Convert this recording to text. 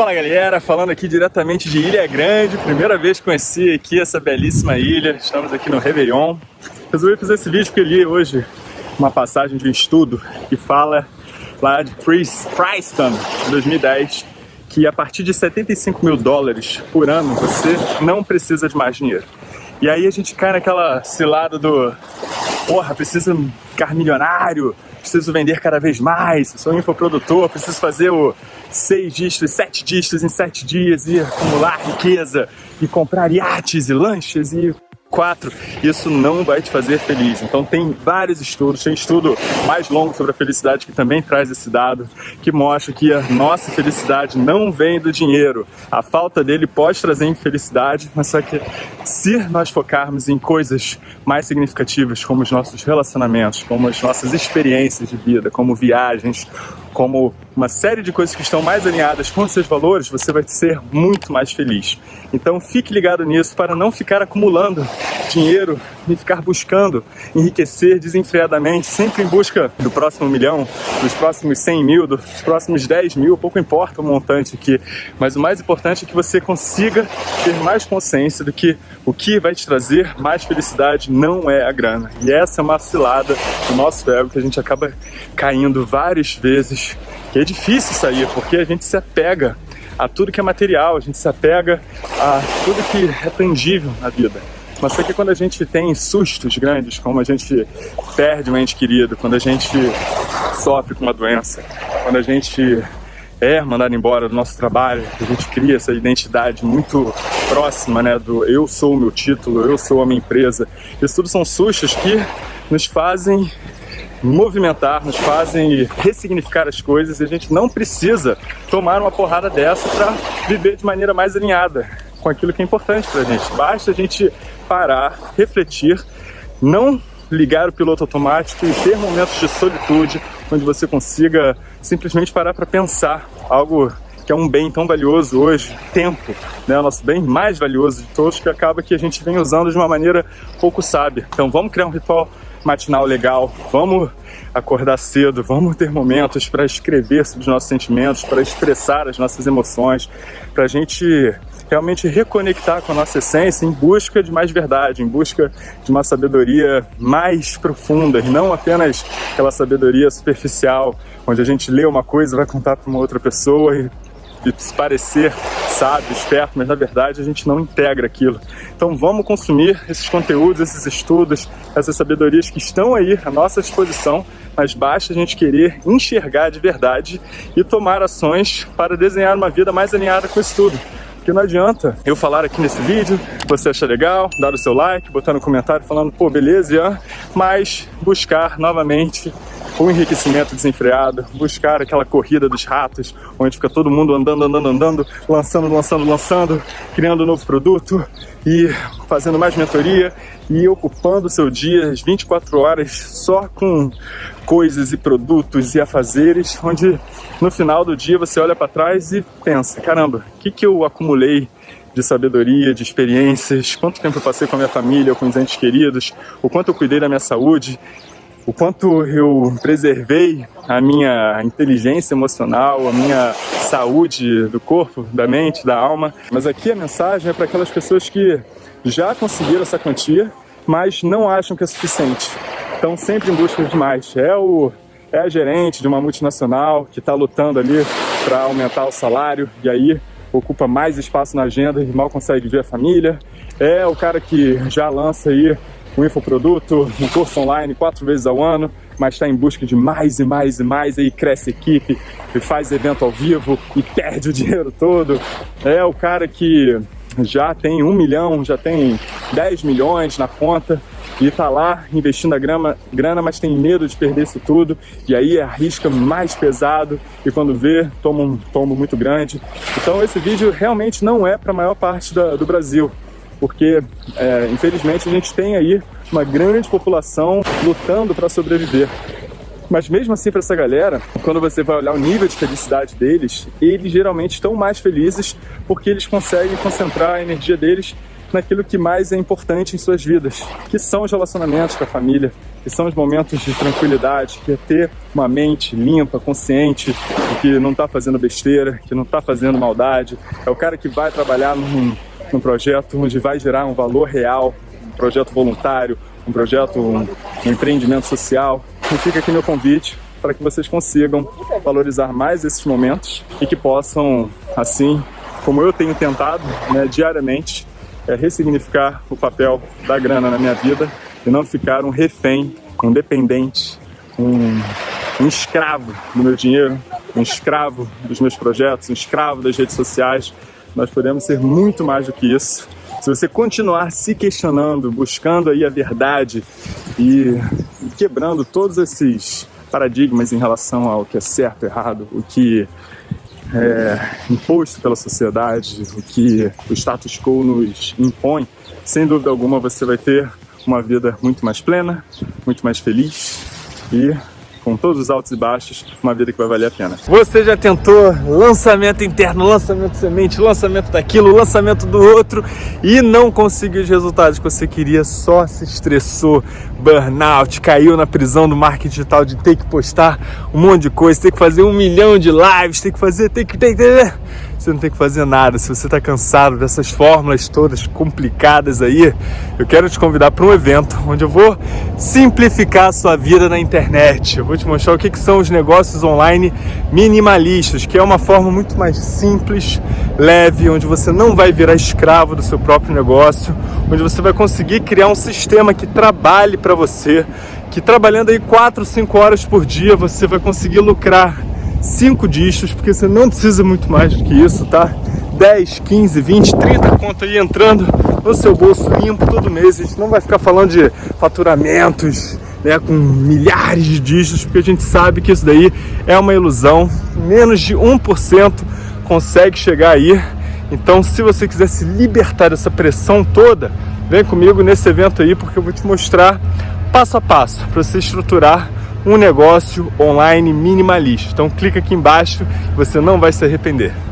Fala galera, falando aqui diretamente de Ilha Grande, primeira vez que conheci aqui essa belíssima ilha, estamos aqui no Réveillon. Resolvi fazer esse vídeo porque li hoje uma passagem de um estudo que fala lá de Princeton, 2010, que a partir de 75 mil dólares por ano você não precisa de mais dinheiro. E aí a gente cai naquela cilada do porra, preciso ficar milionário, preciso vender cada vez mais, sou infoprodutor, preciso fazer o seis dígitos, sete dígitos em sete dias e acumular riqueza e comprar iates e lanches e 4, isso não vai te fazer feliz. Então tem vários estudos, tem estudo mais longo sobre a felicidade que também traz esse dado, que mostra que a nossa felicidade não vem do dinheiro. A falta dele pode trazer infelicidade, mas só que se nós focarmos em coisas mais significativas, como os nossos relacionamentos, como as nossas experiências de vida, como viagens, como uma série de coisas que estão mais alinhadas com seus valores, você vai ser muito mais feliz. Então fique ligado nisso para não ficar acumulando dinheiro e ficar buscando enriquecer desenfreadamente, sempre em busca do próximo milhão, dos próximos 100 mil, dos próximos 10 mil, pouco importa o montante aqui, mas o mais importante é que você consiga ter mais consciência do que o que vai te trazer mais felicidade não é a grana. E essa é uma cilada do nosso ego que a gente acaba caindo várias vezes, que é difícil sair, porque a gente se apega a tudo que é material, a gente se apega a tudo que é tangível na vida. Mas só que quando a gente tem sustos grandes, como a gente perde um ente querido, quando a gente sofre com uma doença, quando a gente é mandado embora do nosso trabalho, a gente cria essa identidade muito próxima, né, do eu sou o meu título, eu sou a minha empresa. Isso tudo são sustos que nos fazem movimentar, nos fazem ressignificar as coisas e a gente não precisa tomar uma porrada dessa para viver de maneira mais alinhada com aquilo que é importante para a gente. Basta a gente parar, refletir, não ligar o piloto automático e ter momentos de solitude onde você consiga simplesmente parar para pensar algo que é um bem tão valioso hoje, tempo, né, o nosso bem mais valioso de todos, que acaba que a gente vem usando de uma maneira pouco sábia. Então vamos criar um ritual matinal legal, vamos acordar cedo, vamos ter momentos para escrever sobre os nossos sentimentos, para expressar as nossas emoções, para a gente realmente reconectar com a nossa essência em busca de mais verdade, em busca de uma sabedoria mais profunda e não apenas aquela sabedoria superficial, onde a gente lê uma coisa vai contar para uma outra pessoa e de se parecer sábio, esperto, mas na verdade a gente não integra aquilo. Então vamos consumir esses conteúdos, esses estudos, essas sabedorias que estão aí à nossa disposição, mas basta a gente querer enxergar de verdade e tomar ações para desenhar uma vida mais alinhada com isso tudo. Porque não adianta eu falar aqui nesse vídeo, você achar legal, dar o seu like, botar no comentário falando, pô, beleza, mas buscar novamente o enriquecimento desenfreado, buscar aquela corrida dos ratos, onde fica todo mundo andando, andando, andando, lançando, lançando, lançando, criando um novo produto e fazendo mais mentoria e ocupando o seu dia as 24 horas só com coisas e produtos e afazeres, onde no final do dia você olha para trás e pensa, caramba, o que, que eu acumulei de sabedoria, de experiências, quanto tempo eu passei com a minha família, com os entes queridos, o quanto eu cuidei da minha saúde, o quanto eu preservei a minha inteligência emocional, a minha saúde do corpo, da mente, da alma. Mas aqui a mensagem é para aquelas pessoas que já conseguiram essa quantia, mas não acham que é suficiente. Estão sempre em busca de mais. É o é a gerente de uma multinacional que está lutando ali para aumentar o salário e aí ocupa mais espaço na agenda e mal consegue ver a família. É o cara que já lança aí um infoproduto, um curso online quatro vezes ao ano, mas está em busca de mais e mais e mais, aí cresce equipe, e faz evento ao vivo e perde o dinheiro todo. É o cara que já tem um milhão, já tem 10 milhões na conta e está lá investindo a grama, grana, mas tem medo de perder isso tudo e aí arrisca mais pesado e quando vê, toma um tombo muito grande. Então esse vídeo realmente não é para a maior parte da, do Brasil porque é, infelizmente a gente tem aí uma grande população lutando para sobreviver. Mas mesmo assim, para essa galera, quando você vai olhar o nível de felicidade deles, eles geralmente estão mais felizes porque eles conseguem concentrar a energia deles naquilo que mais é importante em suas vidas, que são os relacionamentos com a família, que são os momentos de tranquilidade, que é ter uma mente limpa, consciente, que não está fazendo besteira, que não está fazendo maldade. É o cara que vai trabalhar num, num projeto onde vai gerar um valor real, um projeto voluntário, um projeto, um, um empreendimento social. E fica aqui meu convite para que vocês consigam valorizar mais esses momentos e que possam, assim como eu tenho tentado né, diariamente, é ressignificar o papel da grana na minha vida e não ficar um refém, um dependente, um, um escravo do meu dinheiro, um escravo dos meus projetos, um escravo das redes sociais. Nós podemos ser muito mais do que isso. Se você continuar se questionando, buscando aí a verdade e quebrando todos esses paradigmas em relação ao que é certo, errado, o que é imposto pela sociedade, o que o status quo nos impõe, sem dúvida alguma você vai ter uma vida muito mais plena, muito mais feliz e com todos os altos e baixos, uma vida que vai valer a pena. Você já tentou lançamento interno, lançamento semente, lançamento daquilo, lançamento do outro e não conseguiu os resultados que você queria, só se estressou, burnout, caiu na prisão do marketing digital de ter que postar um monte de coisa, ter que fazer um milhão de lives, ter que fazer, ter que, ter que, você não tem que fazer nada. Se você está cansado dessas fórmulas todas complicadas aí, eu quero te convidar para um evento onde eu vou simplificar a sua vida na internet. Eu vou te mostrar o que, que são os negócios online minimalistas, que é uma forma muito mais simples, leve, onde você não vai virar escravo do seu próprio negócio, onde você vai conseguir criar um sistema que trabalhe para você, que trabalhando aí 4, 5 horas por dia você vai conseguir lucrar 5 dígitos, porque você não precisa muito mais do que isso, tá? 10, 15, 20, 30 conto aí entrando no seu bolso limpo todo mês. A gente não vai ficar falando de faturamentos, né, com milhares de dígitos, porque a gente sabe que isso daí é uma ilusão. Menos de 1% consegue chegar aí. Então, se você quiser se libertar dessa pressão toda, vem comigo nesse evento aí, porque eu vou te mostrar passo a passo para você estruturar um negócio online minimalista. Então clica aqui embaixo, você não vai se arrepender.